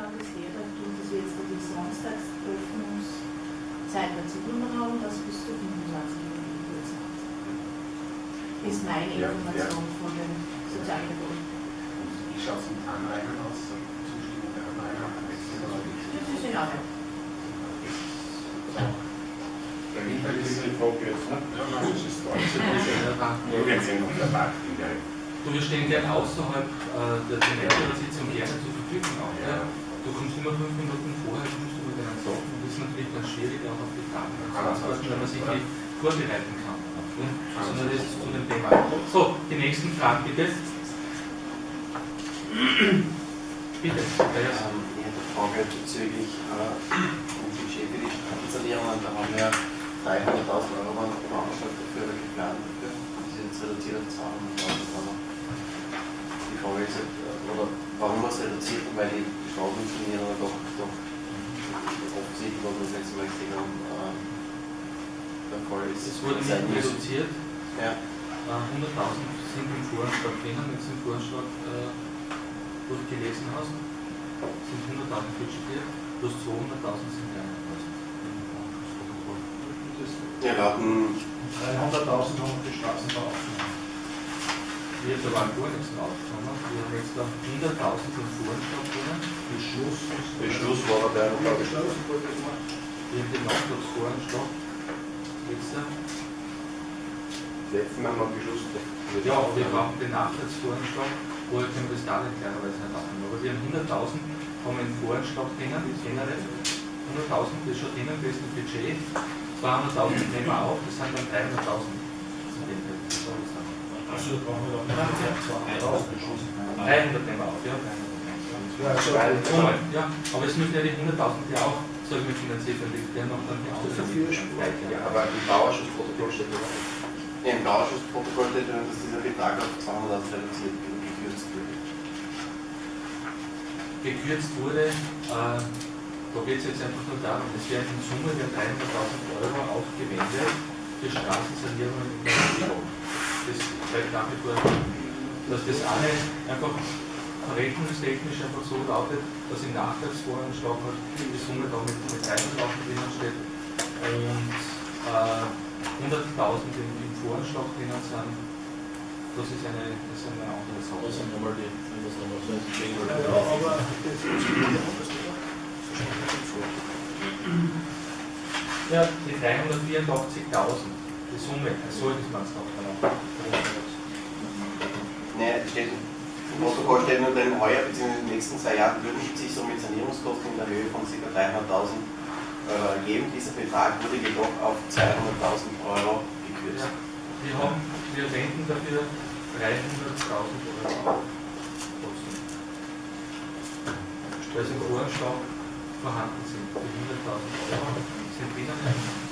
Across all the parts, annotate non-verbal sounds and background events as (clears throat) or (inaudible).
Der, dass wir jetzt die Samstagsöffnungszeit der Zielnummer haben, das bis zu 25 Uhr Ist meine Ja, Information von den Sozialpädagogen. Wie schaut es mit Anrainern aus? Zustimmung der Anrainer? Das ist in Ordnung. Der Winter ist die Frage jetzt, ne? Ja, nein, das ist alles. (laughs) Wir werden sehen, ob der Markt in der Du, wir stehen gern außerhalb äh, der Sitzung gerne zur Verfügung auch. Ja. Du kommst immer fünf Minuten vorher, kommst du mit deinen Sachen und das ist natürlich dann schwierig auch auf die Fragen zu antworten, wenn man sich die vorbereiten kann. Nur das zu dem Thema. So, die nächsten Fragen bitte. bitte. Ähm, ich hätte eine Frage bezüglich äh, dem Budget für die Straßensanierungen. Da haben wir 300.000 Euro veranschlagt dafür oder geplant dafür. Das ist jetzt reduziert auf 200.000 Euro. Die Frage ist, oder warum man es reduziert weil die Straßensanierungen doch, doch offensichtlich, was wir das letzte Mal gesehen haben, äh, der Fall ist. Es wurde nicht reduziert. Ja. 100.000 sind im Voranschlag drinnen, wenn du den Voranschlag äh, durchgelesen hast, sind 100.000 budgetiert, plus 200.000 sind 300.000. Ja, wir hatten 300.000 haben wir für Straßenbau aufgenommen. Wir haben da gar nichts draufgenommen. Wir haben jetzt da 100.000 im Voranschlag drinnen. Beschluss. Beschluss war der Ja, Beschluss wurde gemacht. Wir haben den Nachtragsvoranschlag. Jetzt, äh, letzten Mal haben wir Beschluss. ja, wir brauchen den Nachtragsvoranschlag. Vorher können wir das Darlehen klarerweise nicht abnehmen. Aber wir haben 100.000 haben im Voranschlag drinnen, generell. 100.000 das ist schon drinnen gewesen im Budget. 200.000 nehmen wir auf, das sind dann 300.000. Da brauchen wir doch noch 300 nehmen wir auf, ja. Ja, also, ja, aber es müssen ja die 100.000 ja auch, ich mal, finanziert werden, die werden auch dann die Ausgaben. Ja, aber im Bauausschussprotokoll steht. Ja, Im Bauausschussprotokoll steht drin, dass dieser Betrag auf 200.000 reduziert und gekürzt wird. Gekürzt wurde, äh, da geht es jetzt einfach nur darum, es werden in Summe werden 300.000 Euro aufgewendet für Straßensanierungen in der Umgebung. Das trägt damit vor, dass das eine einfach verrechnungstechnisch einfach so lautet, dass im Nachtragsvoranschlag halt die Summe da mit, mit 300.000 drinnen steht und äh, 100.000 im, im Voranschlag drinnen sind. Das ist eine, das ist eine andere Sache. Das sind nochmal die, wenn das nochmal so ja, aber das ist Ja, die 384.000, die Summe, so ist man es noch genau. Es steht, im Protokoll steht nur, denn heuer bzw. in den nächsten zwei Jahren würden sich somit Sanierungskosten in der Höhe von ca. 300.000 Euro ergeben. Dieser Betrag wurde jedoch auf 200.000 Euro gekürzt. Ja, wir, haben, wir wenden dafür 300.000 Euro auf. Sie im Voranschlag vorhanden sind. Die 100.000 Euro sind drinnen.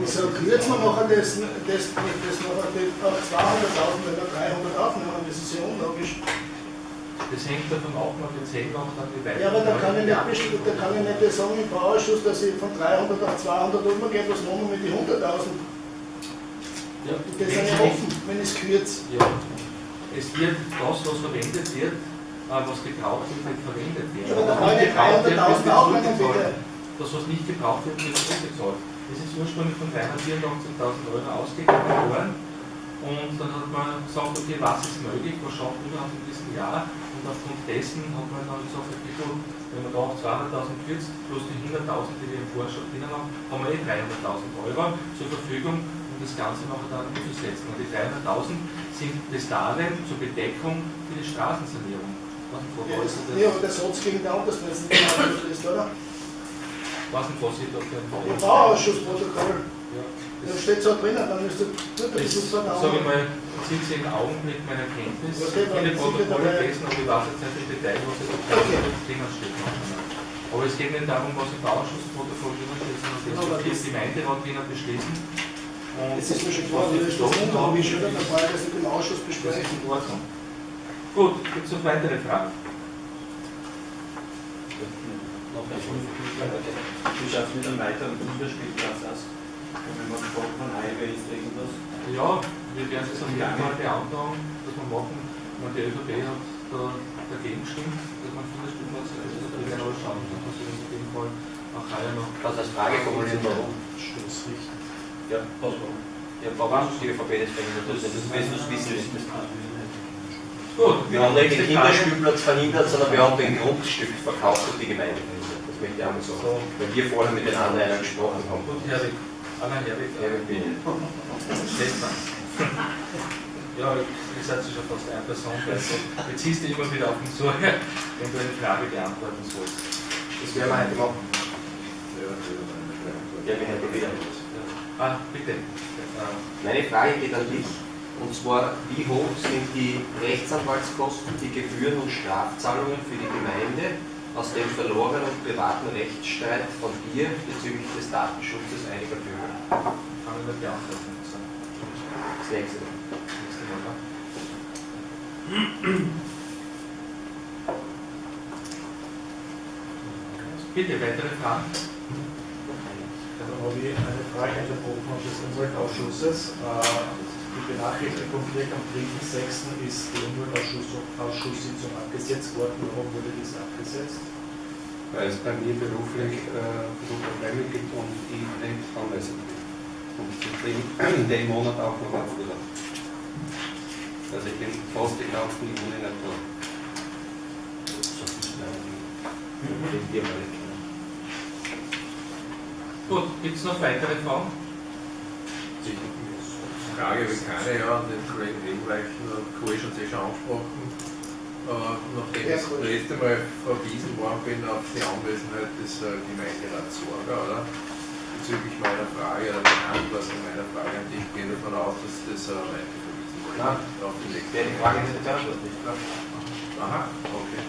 Wieso kürzen wir nachher das, das, das nachher auf 200.000, wenn wir 300 aufnehmen? Das ist ja unlogisch. Das hängt davon ab, wir 10 machen, dann wie weit. Ja, aber da kann ich nicht, da kann ich nicht sagen im Bauausschuss, dass ich von 300 auf 200 umgehe, was machen wir mit den 100.000? Ja, Das ist ja offen, wenn es kürze. Ja, es wird das, was verwendet wird, äh, was gebraucht wird, verwendet werden. Ja, aber Was kann ich gebraucht wird, 300.000 wird aufnehmen, bitte. Das, was nicht gebraucht wird, wird zurückgezahlt. Das ist ursprünglich von 384.000 Euro ausgegangen worden. Und dann hat man gesagt, okay, was ist möglich, was schafft man überhaupt in diesem Jahr? Und aufgrund dessen hat man dann gesagt, okay, gut, wenn man da auf 200.000 kürzt, plus die 100.000, die wir im Vorschlag drinnen haben, haben wir eh 300.000 Euro zur Verfügung, um das Ganze nachher dann umzusetzen. Und die 300.000 sind das Darlehen zur Bedeckung für die Straßensanierung. Was Ja, das- ja, aber der Satz gegen den anderen ist genau ist, oder? Was ein ist Im das? Bauausschussprotokoll. Ja. Da steht so drinnen, dann müsste du Das, das so sage ich mal, sitze im Augenblick meiner Kenntnis. Okay, dann Viele sind wir Protokolle dabei. lesen, aber ich weiß jetzt nicht im Detail, was jetzt Okay. drinnen steht. Aber es geht nicht darum, was im Bauausschussprotokoll drinnen steht, sondern das, Aber was die das- Gemeinderat drinnen beschließen. Und Das ist mir schon klar, die das ist das unlogisch, oder? Dann brauche ich das mit dem Ausschuss Das ist besprechen. in Ordnung. Gut, gibt es noch weitere Fragen? Schaut es mit einem weiteren Kinderspielplatz aus? Wenn man gesprochen von Highway ist irgendwas. Ja, wir werden es dann mal beantragen, dass wir machen. Und die ÖVP hat da dagegen gestimmt, dass man Kinderspielplatz, also da will ich aber schauen, dass man sich auf jeden Fall auch heuer noch. Du als Frage formulieren, warum? Stoßrichten. Ja, ja warum die ÖVP das verhindert? Das ist das du wissen. Gut, Wir haben nicht den. Kinderspielplatz verhindert, sondern wir haben den Grundstück verkauft und die Gemeinde ich auch mal sagen. Weil wir vorher mit den anderen gesprochen haben. Gut, Herwig. Anna Herwig. Ja, wir bin- Stefan. Ja, ihr seid schon fast eine Person, also jetzt ziehst du immer wieder auf den Sorge, (laughs) wenn du eine Frage beantworten sollst. Das werden wir heute machen. Ja, wir hätten wieder. Ah, bitte. Meine Frage geht an dich. Und zwar, wie hoch sind die Rechtsanwaltskosten, die Gebühren und Strafzahlungen für die Gemeinde aus dem verlorenen und privaten Rechtsstreit von dir bezüglich des Datenschutzes einiger Bürger? Kann ich nicht beantworten. Das nächste. nächste Mal. ja. Bitte, weitere Fragen? Da habe ich eine Frage unterbrochen des Umweltausschusses. Äh, Die Benachrichtigung direkt am 3.6. ist die Umweltausschusssitzung abgesetzt worden. Warum wurde dies abgesetzt? Weil es bei mir beruflich äh, so Probleme gibt und ich nicht anwesend bin. Und deswegen in dem Monat auch noch auf Urlaub. Also ich bin fast den ganzen Juni nicht da. Gut, gibt es noch weitere Fragen? Frage habe ich keine, ja, den Kollegen Ebenreichen und Co. schon sehr schon angesprochen. Äh, nachdem ich das letzte Mal verwiesen worden bin auf die Anwesenheit des äh, Gemeinderats Sorga, oder? Bezüglich meiner Frage oder Beantwortung meiner Frage an dich, gehe davon aus, dass das äh, weiter verwiesen wurde. Nein. Auf die nächste. Wer die Frage nicht beantwortet nicht. Aha, okay.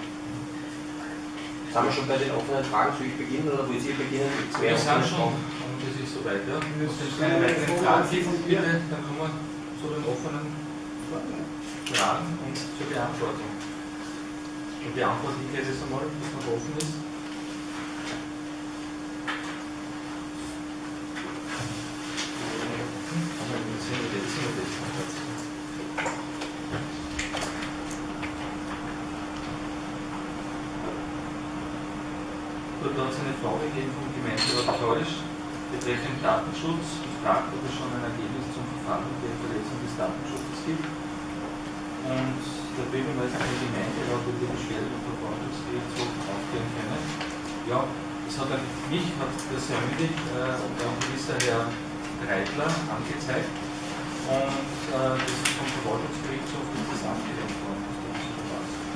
Sind wir schon bei den offenen Fragen? Soll ich beginnen oder wollt ihr beginnen? Gibt's mehr Wir sind schon, Und das ist soweit, ja. Wenn es keine weiteren Fragen gibt, bitte, dann kommen wir zu den offenen Fragen und zur Beantwortung. Und beantworte ich jetzt einmal, was noch offen ist. Dort hat es eine Frage gegeben vom Gemeinderat Teurisch betreffend Datenschutz. Ich frage, ob es schon ein Ergebnis zum Verfahren der Verletzung des Datenschutzes gibt. Und der Bürgermeister der Gemeinderat wird die Beschwerde beim Verwaltungsgerichtshof aufklären können. Ja, das hat er, mich hat persönlich äh, der gewisser Herr Reitler angezeigt. Und äh, das ist vom Verwaltungsgerichtshof ist das worden.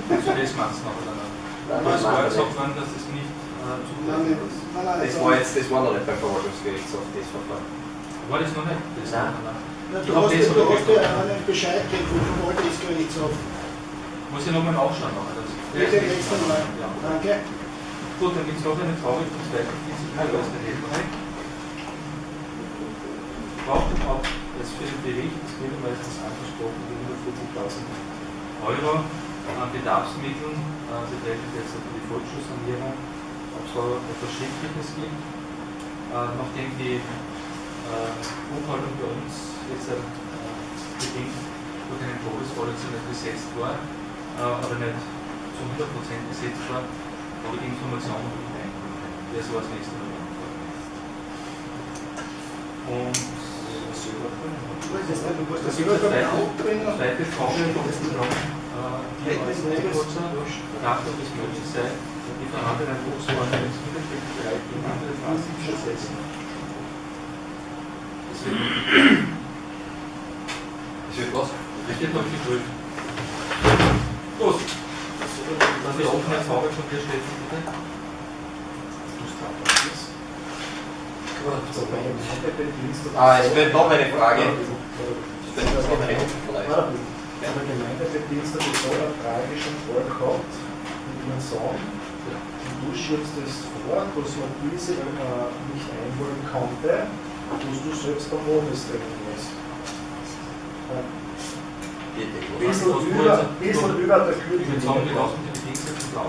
Also das macht es noch oder nicht. Aber es war gesagt worden, dass es nicht Nein, nein, Das war jetzt, das war noch nicht beim Verwaltungsgerichtshof, das Verfahren. War das noch nicht? Das Nein. nein. Ja, Du hast, das ja- du aber hast ja einen Bescheid gekriegt vom Verwaltungsgerichtshof. Muss ich nochmal nachschauen. das- Bitte nächstes Mal. Ja. Danke. Gut, dann gibt es noch eine Frage vom zweiten Heldenreich. Braucht überhaupt das für den Bericht des Bürgermeisters angesprochen, die 140.000 Euro an Bedarfsmitteln äh, betreffend jetzt also die Volksschulsanierung, ob es da etwas Schriftliches gibt, äh, nachdem die äh, Buchhaltung bei uns jetzt äh, bedingt durch einen nicht besetzt war, äh, aber nicht zu 100% besetzt war, habe ich die Information noch nicht eingeholt. Das war das nächste Mal. Und das die zweite, zweite Frage äh, die kurzer Kraft und es möglich sei, die vorhandenen Hochschulen ins Mittelfeldbereich gegen andere Phasen zu ersetzen. Das wird Das wird was? das wird noch geprüft. Gut. Dann die offene Frage von dir, Steffen, bitte. Ah, es wird noch eine Frage. Es wird noch eine Frage. Der Gemeindebedienstete soll eine Frage schon gehabt mit ihrem Sohn. Du schiebst es vor, dass man diese äh, nicht einholen konnte, dass du selbst am lässt. Ein bisschen über, bisschen über der draußen. Ja?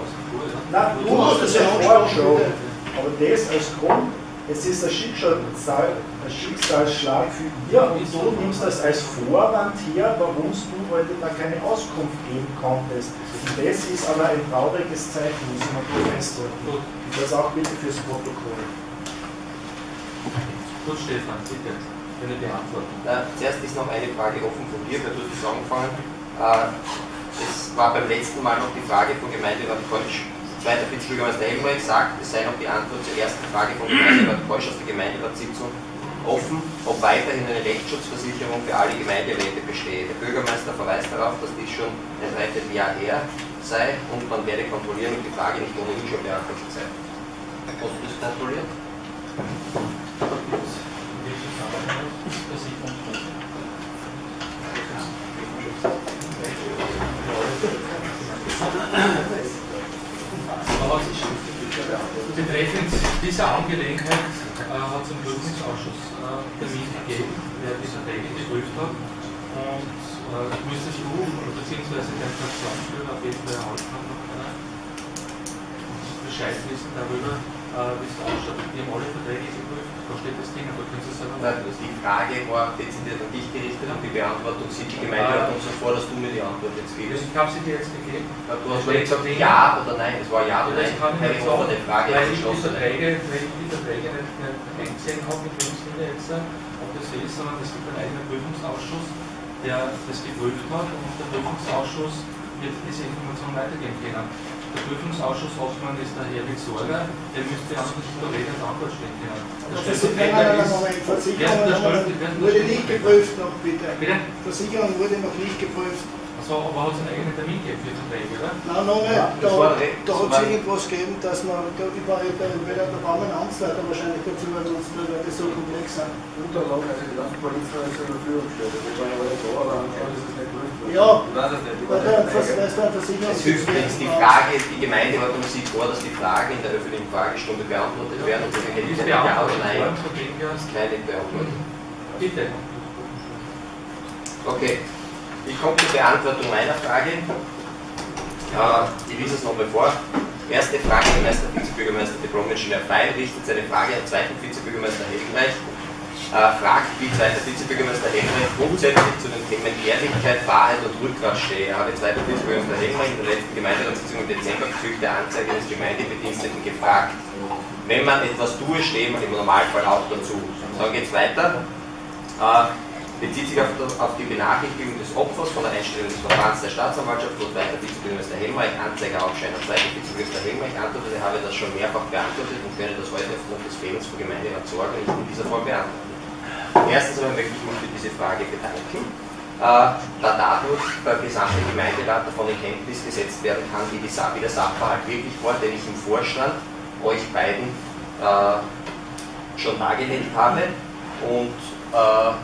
Nein, du hast es ja vorher schon. Aber das als Grund es ist ein, Schicksal, ein Schicksalsschlag für ihr und du nimmst das als Vorwand her, warum du heute da keine Auskunft geben konntest. Und das ist aber ein trauriges Zeichen, muss man gut festhalten. Das auch bitte fürs Protokoll. Gut, Stefan, bitte, eine Beantwortung. Äh, zuerst ist noch eine Frage offen von dir, weil du hast das angefangen. Äh, es war beim letzten Mal noch die Frage von Gemeinderat Keusch. Zweiter Vizebürgermeister Helmreich sagt, es sei noch die Antwort zur ersten Frage von Gemeinderat Keusch aus der Gemeinderatssitzung offen, ob weiterhin eine Rechtsschutzversicherung für alle Gemeinderäte bestehe. Der Bürgermeister verweist darauf, dass dies schon ein Dreivierteljahr her sei und man werde kontrollieren, ob die Frage nicht ohnehin schon beantwortet sei. Hast du das kontrolliert? (clears throat) (clears throat) (clears throat) Aber betreffend dieser Angelegenheit äh, hat es einen Prüfungsausschuss äh, Termin gegeben, der die Verträge geprüft hat. Und äh, müsstest du bzw. dein Fraktionsführer auf jeden Fall erhalten haben, noch keiner Bescheid wissen darüber, wie es ausschaut. Die haben alle Verträge geprüft, da steht das Ding, aber können Sie selber Nein, die Frage war dezidiert an dich gerichtet und die Beantwortung sieht die Gemeinde uns so vor, dass du mir die Antwort jetzt gibst. Ich habe sie dir jetzt gegeben. Du hast mir gesagt ja oder nein, es war ja oder nein. kann ich Keine nicht Frage, weil ich die. Verträge, weil ich die Verträge nicht, nicht eingesehen habe, mit dem Sinne jetzt, ob das so ist, sondern es gibt einen eigenen Prüfungsausschuss, der das geprüft hat und der Prüfungsausschuss wird diese Information weitergeben können. Der Prüfungsausschuss Hoffmann ist der Herr Sorger, der müsste einfach nicht der Rede und Antwort stehen können. Das ist nein, nein, nein, Moment, Versicherung wurde nicht geprüft noch, bitte. Bitte? Versicherung wurde noch nicht geprüft. Also, aber hat es einen eigenen Termin gegeben für die Verträge, oder? Nein, noch nicht. Ja, Da, das da das hat es irgendwas gegeben, dass man, da, ich war, da, entweder da brauchen wir einen Amtsleiter wahrscheinlich dazu, weil sonst wird das so komplex sein. Unterlagen, also die ganzen Polizei zur Verfügung gestellt. Wir waren aber da, aber anscheinend ist es nicht worden. Ja, Ich es nicht. Ich weil der, nicht. Es hilft nichts. Die Frage, die Gemeindeordnung sieht vor, dass die Fragen in der öffentlichen Fragestunde beantwortet werden und die Die ist hätte ja oder beantwortet nein. her. Keine beantwortet. Bitte. Okay, ich komme zur Beantwortung meiner Frage. Äh, ich lese es nochmal vor. Erste Frage, der Meister Vizebürgermeister Diplom-Ingenieur Fein richtet seine Frage an zweiten Vizebürgermeister Helgenreich. Äh, fragt, wie zweiter Vizebürgermeister Helgenreich grundsätzlich zu den Themen Ehrlichkeit, Wahrheit und Rückgrat stehe. Er habe zweiter Vizebürgermeister Helgenreich in der letzten Gemeinderatssitzung im Dezember bezüglich der Anzeige des Gemeindebediensteten gefragt. Wenn man etwas tue, stehe man im Normalfall auch dazu. Dann geht es weiter. Äh, bezieht sich auf, auf die Benachrichtigung des Opfers von der Einstellung des Verfahrens der Staatsanwaltschaft und weiter Vizebürgermeister Helmreich, Anzeige aufscheinen. Zweiter Vizebürgermeister Helmreich antwortete, habe das schon mehrfach beantwortet und könne das heute aufgrund des Fehlens von Gemeinderat Sorge nicht in dieser Form beantworten. Erstens aber möchte ich mich für diese Frage bedanken, äh, da dadurch der gesamte Gemeinderat davon in Kenntnis gesetzt werden kann, wie, die, wie der Sachverhalt wirklich war, den ich im Vorstand euch beiden äh, schon dargelegt habe und äh,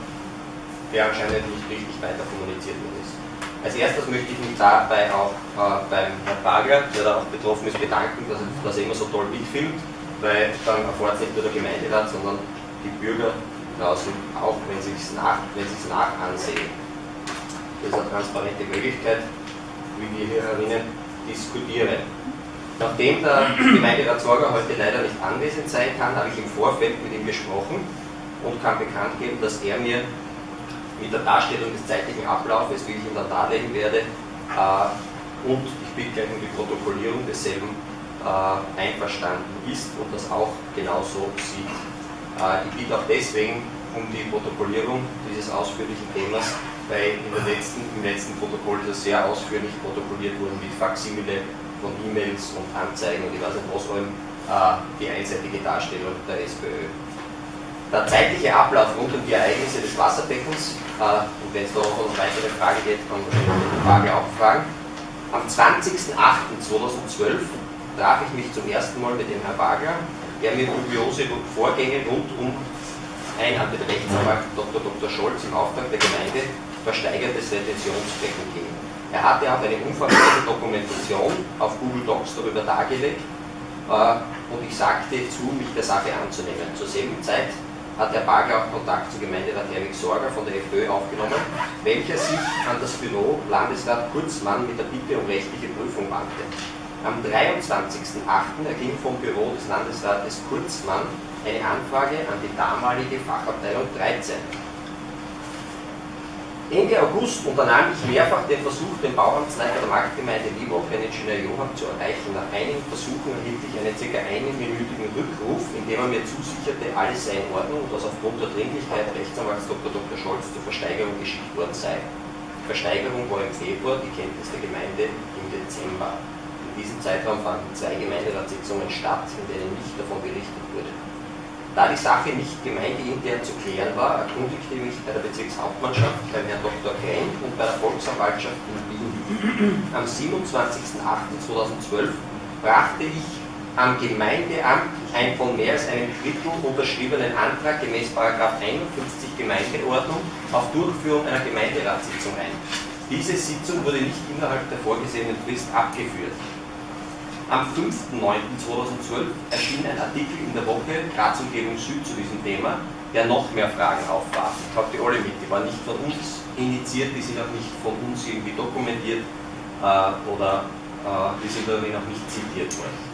der anscheinend nicht richtig weiter kommuniziert worden ist. Als erstes möchte ich mich dabei auch äh, beim Herrn Bagler, der da auch betroffen ist, bedanken, dass er, dass er immer so toll mitfilmt, weil dann erfährt es nicht nur der Gemeinderat, sondern die Bürger draußen auch, wenn sie es nach, nach ansehen. Das ist eine transparente Möglichkeit, wie wir hier herinnen diskutieren. Nachdem der Gemeinderat Sorger heute leider nicht anwesend sein kann, habe ich im Vorfeld mit ihm gesprochen und kann bekannt geben, dass er mir mit der Darstellung des zeitlichen Ablaufes, wie ich ihn dann darlegen werde, äh, und ich bitte gleich um die Protokollierung desselben äh, einverstanden ist und das auch genauso sieht. Äh, ich bitte auch deswegen um die Protokollierung dieses ausführlichen Themas, weil letzten, im letzten Protokoll ist es sehr ausführlich protokolliert worden mit Faksimile von E-Mails und Anzeigen und ich weiß nicht was allem, die einseitige Darstellung der SPÖ. Der zeitliche Ablauf rund um die Ereignisse des Wasserbeckens, äh, und wenn es noch eine weitere Frage geht, kann man die Frage auch fragen. Am 20.08.2012 traf ich mich zum ersten Mal mit dem Herrn Wagner, der mir dubiose Vorgänge rund um ein an den Rechtsanwalt Dr. Dr. Scholz im Auftrag der Gemeinde versteigertes Retentionsbecken ging. Er hatte auch eine umfangreiche Dokumentation auf Google Docs darüber dargelegt äh, und ich sagte zu, mich der Sache anzunehmen. Zur selben Zeit hat Herr Bagler auch Kontakt zu Gemeinderat Herwig Sorger von der FPÖ aufgenommen, welcher sich an das Büro Landesrat Kurzmann mit der Bitte um rechtliche Prüfung wandte. Am 23.08. erging vom Büro des Landesrates Kurzmann eine Anfrage an die damalige Fachabteilung 13. Ende August unternahm ich mehrfach den Versuch, den Bauamtsleiter der Marktgemeinde Liebhoff, den Ingenieur Johann, zu erreichen. Nach einigen Versuchen erhielt ich einen ca. einminütigen Rückruf, in dem er mir zusicherte, alles sei in Ordnung und dass aufgrund der Dringlichkeit Rechtsanwalts Dr. Dr. Scholz zur Versteigerung geschickt worden sei. Die Versteigerung war im Februar, die Kenntnis der Gemeinde im Dezember. In diesem Zeitraum fanden zwei Gemeinderatssitzungen statt, in denen nicht davon berichtet wurde. Da die Sache nicht gemeindeintern zu klären war, erkundigte ich mich bei der Bezirkshauptmannschaft, beim Herrn Dr. Klein und bei der Volksanwaltschaft in Wien. Am 27.08.2012 brachte ich am Gemeindeamt ein von mehr als einem Drittel unterschriebenen Antrag gemäß 51 Gemeindeordnung auf Durchführung einer Gemeinderatssitzung ein. Diese Sitzung wurde nicht innerhalb der vorgesehenen Frist abgeführt. Am 5.9.2012 erschien ein Artikel in der Woche Graz Umgebung Süd zu diesem Thema, der noch mehr Fragen aufwarf. Ich habe die alle mit, die waren nicht von uns initiiert, die sind auch nicht von uns irgendwie dokumentiert äh, oder äh, die sind irgendwie noch nicht zitiert worden.